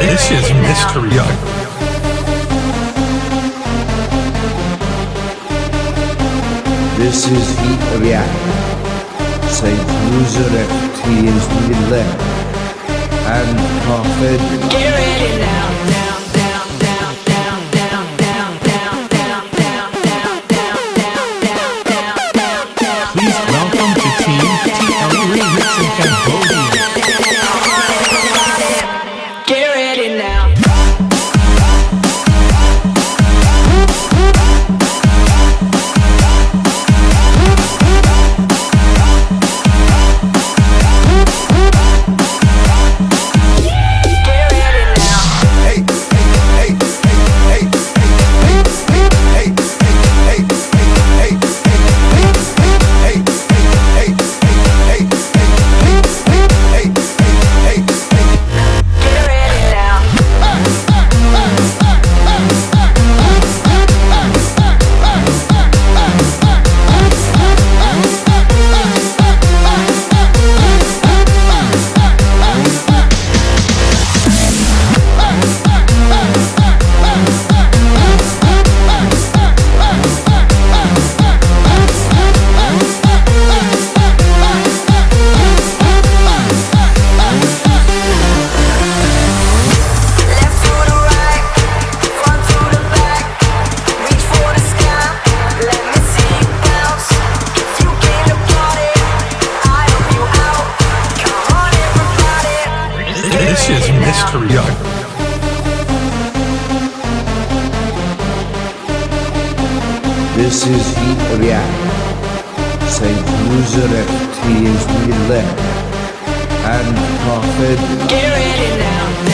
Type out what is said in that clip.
This is mystery. Yeah. This is heat reactor. Safe user experience we left and profit. Yeah. This is the React. Saint user FT is we left. And profit. Get ready now.